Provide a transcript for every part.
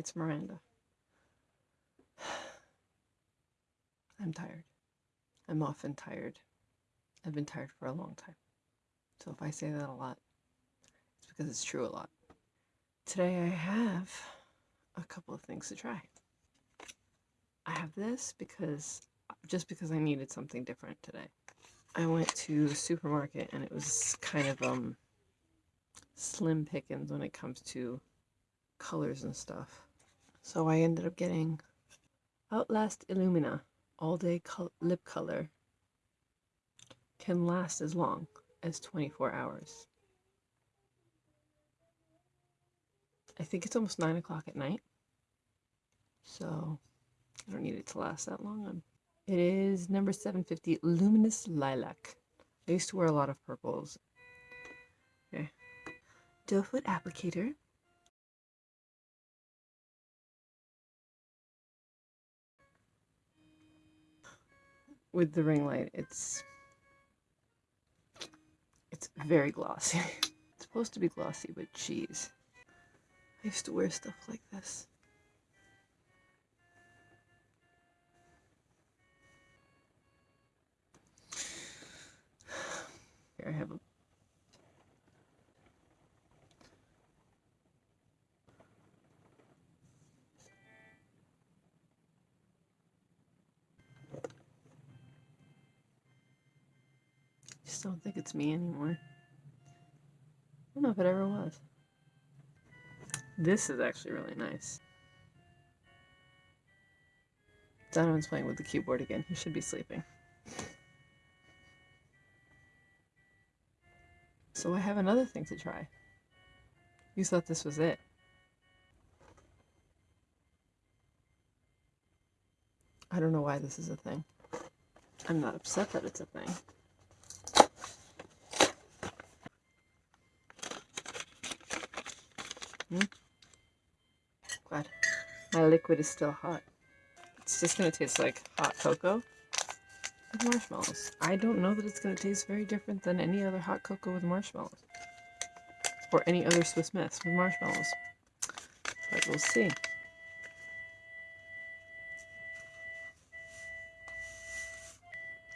It's Miranda. I'm tired. I'm often tired. I've been tired for a long time. So if I say that a lot, it's because it's true a lot. Today I have a couple of things to try. I have this because just because I needed something different today. I went to the supermarket and it was kind of um slim pickings when it comes to colors and stuff. So I ended up getting Outlast Illumina All Day col Lip Color. Can last as long as 24 hours. I think it's almost 9 o'clock at night. So I don't need it to last that long. It is number 750 Luminous Lilac. I used to wear a lot of purples. Okay. Doe foot applicator. With the ring light, it's it's very glossy. it's supposed to be glossy, but geez. I used to wear stuff like this. Here I have a just don't think it's me anymore. I don't know if it ever was. This is actually really nice. Donovan's playing with the keyboard again. He should be sleeping. So I have another thing to try. You thought this was it. I don't know why this is a thing. I'm not upset that it's a thing. Hmm? Glad. My liquid is still hot. It's just going to taste like hot cocoa with marshmallows. I don't know that it's going to taste very different than any other hot cocoa with marshmallows. Or any other Swiss Miss with marshmallows. But we'll see.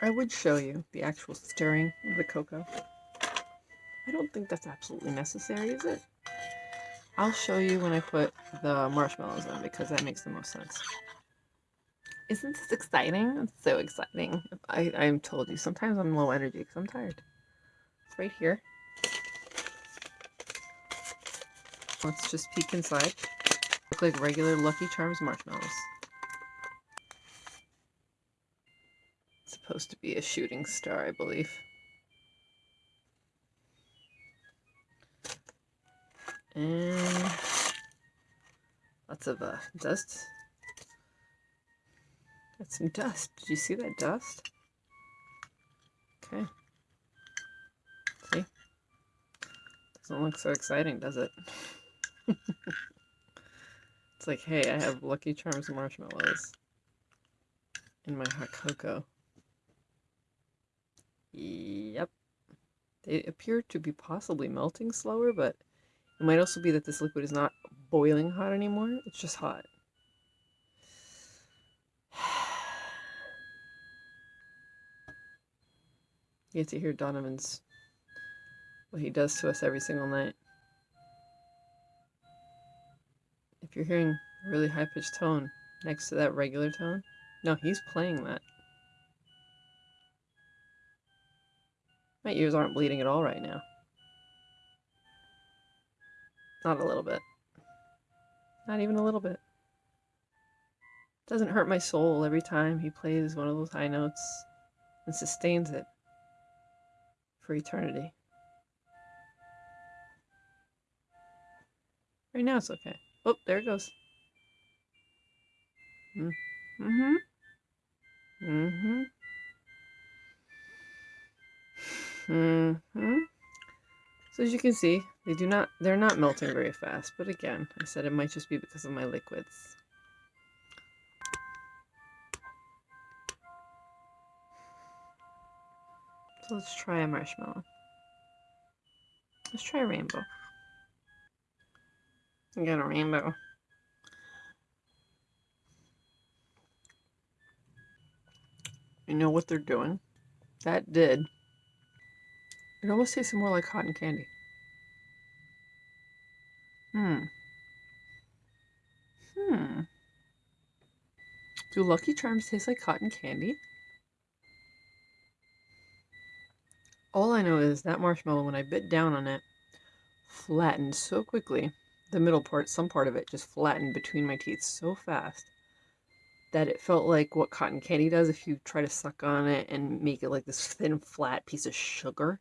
I would show you the actual stirring of the cocoa. I don't think that's absolutely necessary, is it? I'll show you when I put the marshmallows in because that makes the most sense. Isn't this exciting? It's so exciting. I, I'm told you, sometimes I'm low energy because I'm tired. It's right here. Let's just peek inside. Look like regular Lucky Charms marshmallows. It's supposed to be a shooting star, I believe. And lots of uh, dust. Got some dust. Did you see that dust? Okay. See? Doesn't look so exciting, does it? it's like, hey, I have Lucky Charms marshmallows in my hot cocoa. Yep. They appear to be possibly melting slower, but it might also be that this liquid is not boiling hot anymore. It's just hot. You get to hear Donovan's, what he does to us every single night. If you're hearing a really high-pitched tone next to that regular tone, no, he's playing that. My ears aren't bleeding at all right now. Not a little bit. Not even a little bit. Doesn't hurt my soul every time he plays one of those high notes and sustains it for eternity. Right now it's okay. Oh, there it goes. Mm-hmm. Mm-hmm. Mm-hmm. So as you can see, they do not, they're not melting very fast, but again, I said it might just be because of my liquids. So let's try a marshmallow. Let's try a rainbow. I got a rainbow. You know what they're doing? That did. It almost tastes more like cotton candy. Do Lucky Charms taste like cotton candy? All I know is that marshmallow, when I bit down on it, flattened so quickly. The middle part, some part of it, just flattened between my teeth so fast that it felt like what cotton candy does if you try to suck on it and make it like this thin, flat piece of sugar.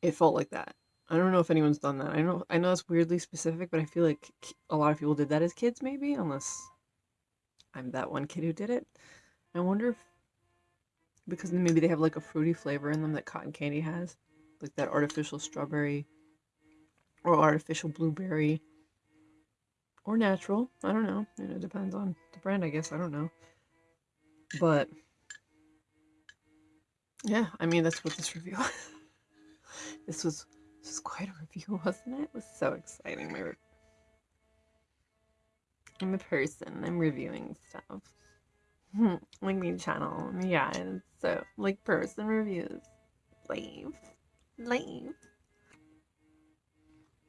It felt like that. I don't know if anyone's done that. I know I know it's weirdly specific, but I feel like a lot of people did that as kids, maybe, unless I'm that one kid who did it. I wonder if because maybe they have like a fruity flavor in them that cotton candy has, like that artificial strawberry or artificial blueberry or natural. I don't know. It depends on the brand, I guess. I don't know. But yeah, I mean that's what this review was. this was this was quite a review, wasn't it? It was so exciting. My I'm a person. I'm reviewing stuff. like me channel. Yeah, so like person reviews. Leave. Leave.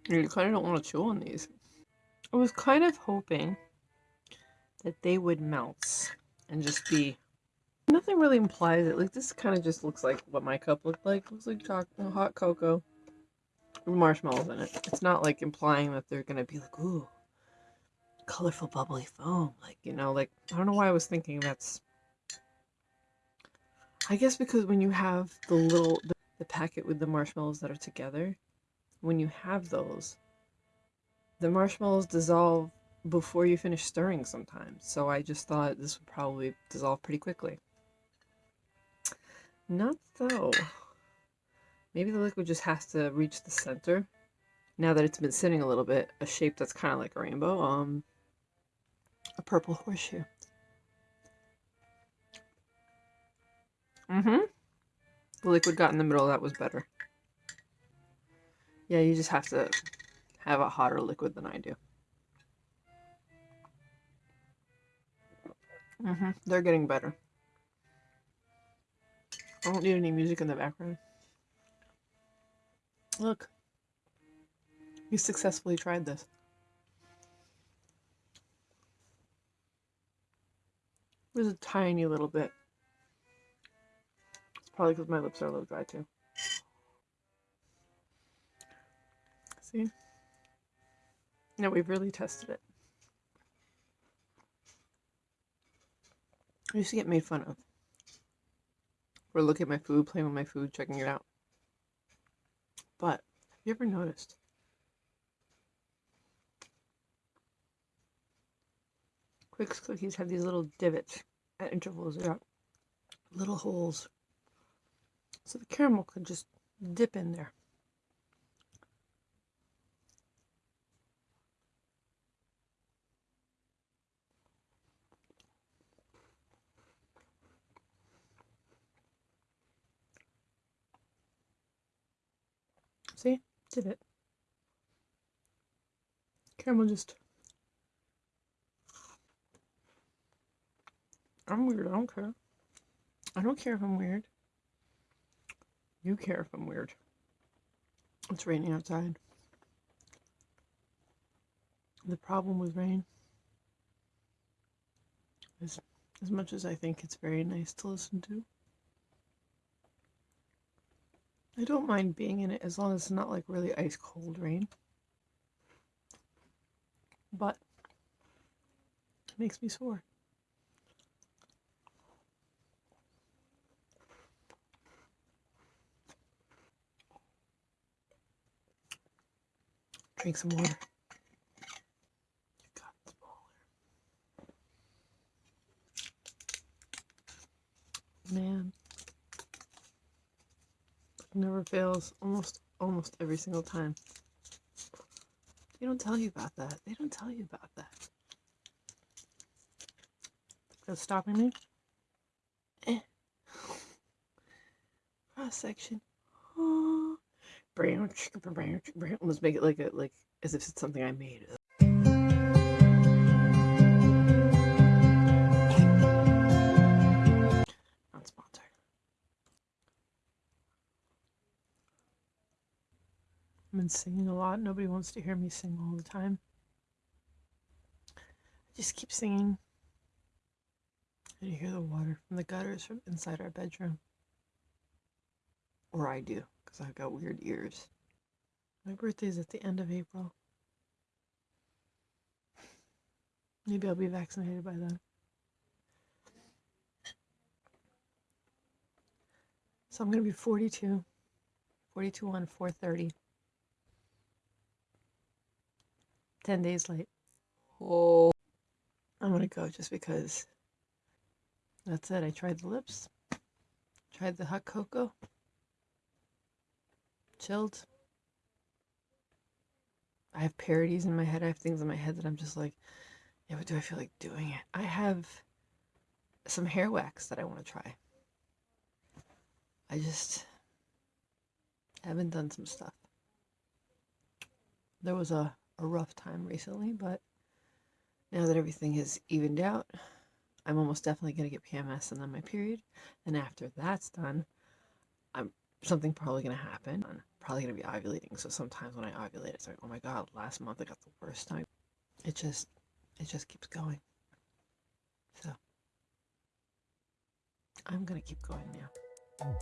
You kind of don't want to chew on these. I was kind of hoping that they would melt and just be. Nothing really implies it. Like this kind of just looks like what my cup looked like. It looks like hot cocoa, marshmallows in it. It's not like implying that they're gonna be like, ooh, colorful bubbly foam. Like you know, like I don't know why I was thinking that's. I guess because when you have the little the, the packet with the marshmallows that are together, when you have those, the marshmallows dissolve before you finish stirring sometimes. So I just thought this would probably dissolve pretty quickly. Not so. Maybe the liquid just has to reach the center. Now that it's been sitting a little bit, a shape that's kind of like a rainbow, um, a purple horseshoe. Mm-hmm. The liquid got in the middle, that was better. Yeah, you just have to have a hotter liquid than I do. Mm -hmm. They're getting better. I don't need any music in the background. Look. You successfully tried this. There's a tiny little bit. It's probably because my lips are a little dry too. See? No, we've really tested it. I used to get made fun of for looking at my food, playing with my food, checking it out. But have you ever noticed? Twix cookies have these little divots at intervals. They're little holes. So the caramel could just dip in there. See? Did it. Caramel just... I'm weird. I don't care. I don't care if I'm weird. You care if I'm weird. It's raining outside. The problem with rain is as much as I think it's very nice to listen to, I don't mind being in it as long as it's not like really ice cold rain. But it makes me sore. Drink some water. Man never fails almost almost every single time. They don't tell you about that. They don't tell you about that. That's stopping me. Eh. Cross section branch, branch, branch. Almost make it like a like as if it's something I made. Not sponsored. I've been singing a lot. Nobody wants to hear me sing all the time. I just keep singing. And you hear the water from the gutters from inside our bedroom. Or I do because I've got weird ears. My birthday's at the end of April. Maybe I'll be vaccinated by then. So I'm going to be 42. 42 on 430. 10 days late. Oh. I'm going to go just because that's it. I tried the lips, tried the hot cocoa, chilled. I have parodies in my head. I have things in my head that I'm just like, yeah, but do I feel like doing it? I have some hair wax that I want to try. I just haven't done some stuff. There was a, a rough time recently, but now that everything has evened out, I'm almost definitely going to get PMS and then my period. And after that's done, I'm something probably going to happen. I'm probably going to be ovulating. So sometimes when I ovulate, it's like, oh my god, last month I got the worst time. It just, it just keeps going. So I'm going to keep going now.